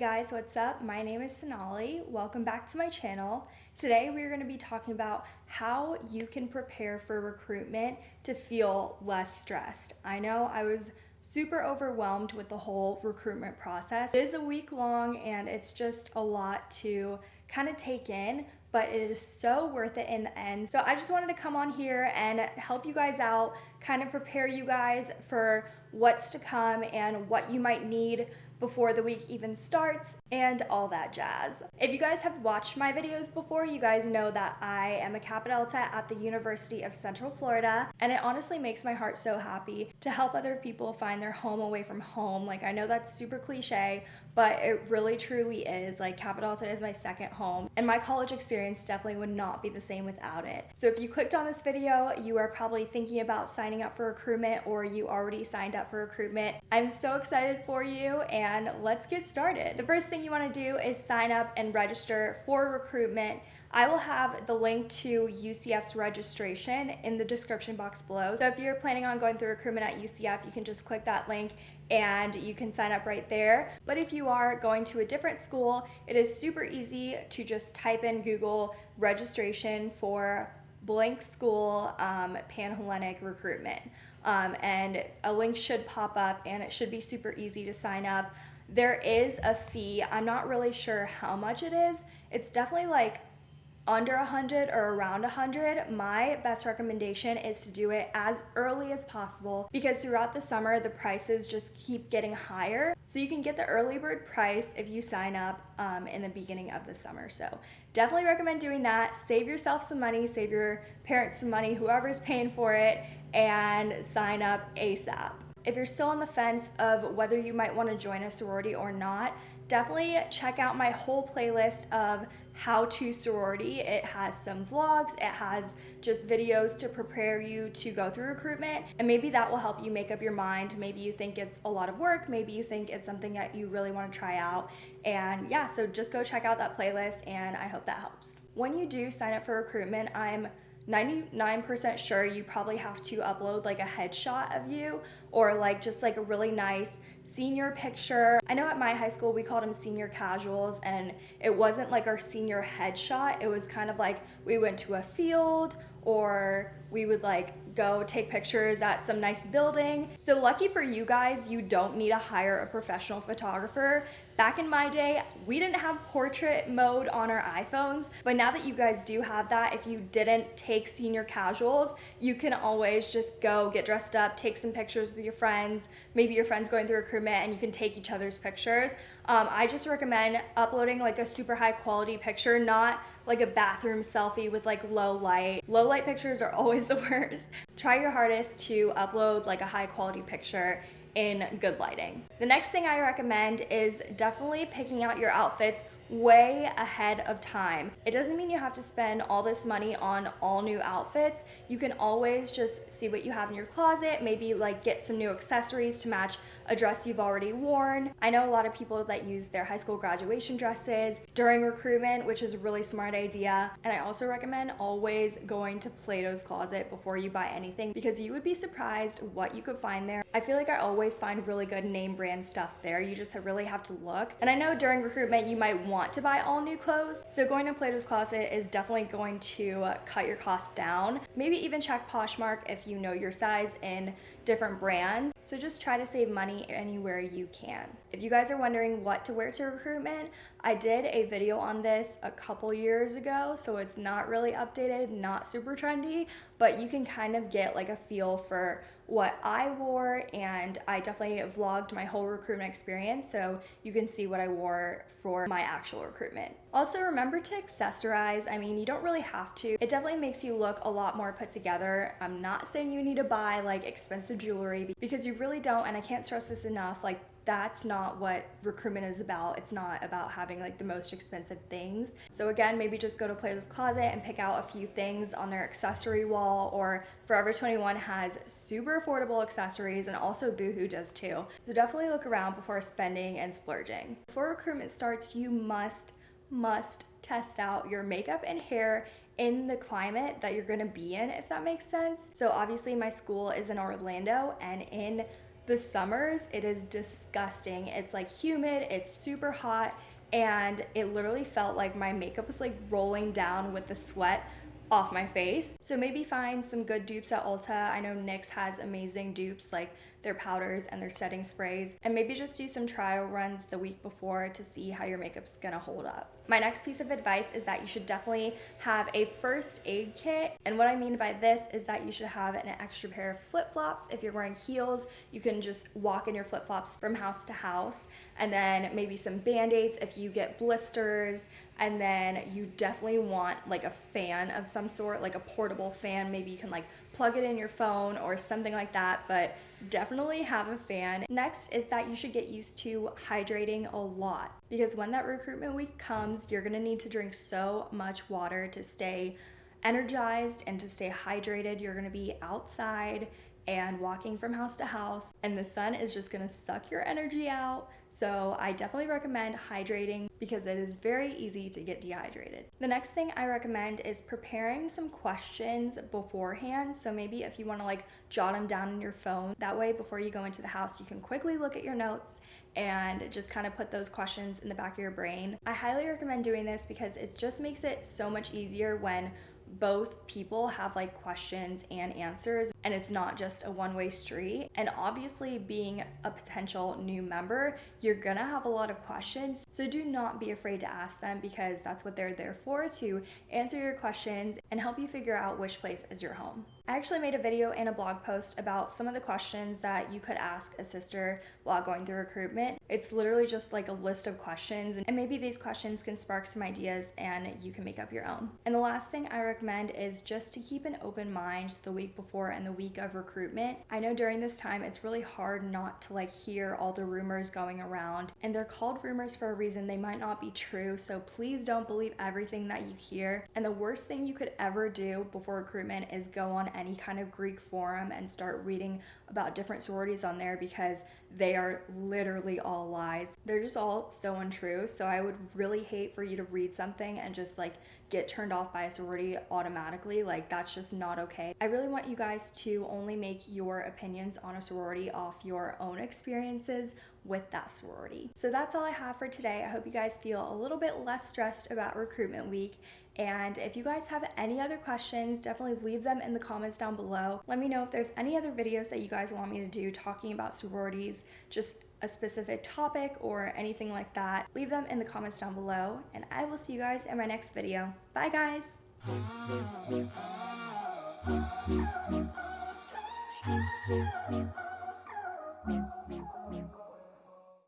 guys, what's up? My name is Sonali. Welcome back to my channel. Today we're going to be talking about how you can prepare for recruitment to feel less stressed. I know I was super overwhelmed with the whole recruitment process. It is a week long and it's just a lot to kind of take in, but it is so worth it in the end. So I just wanted to come on here and help you guys out, kind of prepare you guys for what's to come and what you might need before the week even starts and all that jazz. If you guys have watched my videos before, you guys know that I am a Kappa Delta at the University of Central Florida, and it honestly makes my heart so happy to help other people find their home away from home. Like, I know that's super cliche, but it really truly is. Like, Delta is my second home, and my college experience definitely would not be the same without it. So if you clicked on this video, you are probably thinking about signing up for recruitment or you already signed up for recruitment. I'm so excited for you, and let's get started. The first thing you want to do is sign up and register for recruitment. I will have the link to UCF's registration in the description box below. So if you're planning on going through recruitment at UCF, you can just click that link and you can sign up right there. But if you are going to a different school, it is super easy to just type in Google registration for blank school um, Panhellenic recruitment. Um, and a link should pop up and it should be super easy to sign up. There is a fee. I'm not really sure how much it is. It's definitely like under 100 or around 100 my best recommendation is to do it as early as possible because throughout the summer the prices just keep getting higher. So you can get the early bird price if you sign up um, in the beginning of the summer. So definitely recommend doing that. Save yourself some money save your parents some money whoever's paying for it and sign up asap if you're still on the fence of whether you might want to join a sorority or not, definitely check out my whole playlist of how to sorority. It has some vlogs, it has just videos to prepare you to go through recruitment, and maybe that will help you make up your mind. Maybe you think it's a lot of work, maybe you think it's something that you really want to try out. And yeah, so just go check out that playlist, and I hope that helps. When you do sign up for recruitment, I'm 99% sure you probably have to upload like a headshot of you or like just like a really nice senior picture. I know at my high school we called them senior casuals and it wasn't like our senior headshot. It was kind of like we went to a field or we would like go take pictures at some nice building. So lucky for you guys, you don't need to hire a professional photographer. Back in my day, we didn't have portrait mode on our iPhones, but now that you guys do have that, if you didn't take senior casuals, you can always just go get dressed up, take some pictures with your friends, maybe your friends going through recruitment and you can take each other's pictures. Um, I just recommend uploading like a super high quality picture, not like a bathroom selfie with like low light. Low light pictures are always the worst. Try your hardest to upload like a high quality picture in good lighting. The next thing I recommend is definitely picking out your outfits way ahead of time. It doesn't mean you have to spend all this money on all new outfits. You can always just see what you have in your closet, maybe like get some new accessories to match a dress you've already worn. I know a lot of people that use their high school graduation dresses during recruitment, which is a really smart idea. And I also recommend always going to Plato's Closet before you buy anything because you would be surprised what you could find there. I feel like I always find really good name brand stuff there. You just really have to look. And I know during recruitment you might want want to buy all new clothes. So going to Plato's Closet is definitely going to cut your costs down. Maybe even check Poshmark if you know your size in different brands. So just try to save money anywhere you can. If you guys are wondering what to wear to recruitment, I did a video on this a couple years ago, so it's not really updated, not super trendy, but you can kind of get like a feel for what I wore and I definitely vlogged my whole recruitment experience so you can see what I wore for my actual recruitment. Also remember to accessorize. I mean, you don't really have to. It definitely makes you look a lot more put together. I'm not saying you need to buy like expensive jewelry because you really don't and I can't stress this enough. Like that's not what recruitment is about. It's not about having like the most expensive things. So again, maybe just go to Plato's Closet and pick out a few things on their accessory wall or Forever 21 has super affordable accessories and also Boohoo does too. So definitely look around before spending and splurging. Before recruitment starts, you must, must test out your makeup and hair in the climate that you're gonna be in, if that makes sense. So obviously my school is in Orlando and in The summers, it is disgusting. It's like humid, it's super hot, and it literally felt like my makeup was like rolling down with the sweat off my face. So maybe find some good dupes at Ulta. I know NYX has amazing dupes like their powders and their setting sprays and maybe just do some trial runs the week before to see how your makeup's gonna hold up. My next piece of advice is that you should definitely have a first aid kit and what I mean by this is that you should have an extra pair of flip-flops. If you're wearing heels, you can just walk in your flip-flops from house to house and then maybe some band-aids if you get blisters and then you definitely want like a fan of some sort, like a portable fan. Maybe you can like plug it in your phone or something like that, but definitely have a fan. Next is that you should get used to hydrating a lot because when that recruitment week comes, you're gonna need to drink so much water to stay energized and to stay hydrated. You're gonna be outside and walking from house to house and the sun is just gonna suck your energy out. So I definitely recommend hydrating because it is very easy to get dehydrated. The next thing I recommend is preparing some questions beforehand. So maybe if you wanna like jot them down in your phone, that way before you go into the house, you can quickly look at your notes and just kind of put those questions in the back of your brain. I highly recommend doing this because it just makes it so much easier when both people have like questions and answers and it's not just a one way street. And obviously, being a potential new member, you're gonna have a lot of questions. So do not be afraid to ask them because that's what they're there for to answer your questions and help you figure out which place is your home. I actually made a video and a blog post about some of the questions that you could ask a sister while going through recruitment. It's literally just like a list of questions, and maybe these questions can spark some ideas and you can make up your own. And the last thing I recommend is just to keep an open mind the week before and the week of recruitment. I know during this time it's really hard not to like hear all the rumors going around, and they're called rumors for a reason. They might not be true, so please don't believe everything that you hear. And the worst thing you could ever do before recruitment is go on any kind of Greek forum and start reading about different sororities on there because they are literally all lies. They're just all so untrue. So I would really hate for you to read something and just like get turned off by a sorority automatically. Like that's just not okay. I really want you guys to only make your opinions on a sorority off your own experiences with that sorority. So that's all I have for today. I hope you guys feel a little bit less stressed about recruitment week and if you guys have any other questions, definitely leave them in the comments down below. Let me know if there's any other videos that you guys want me to do talking about sororities, just a specific topic or anything like that. Leave them in the comments down below and I will see you guys in my next video. Bye guys!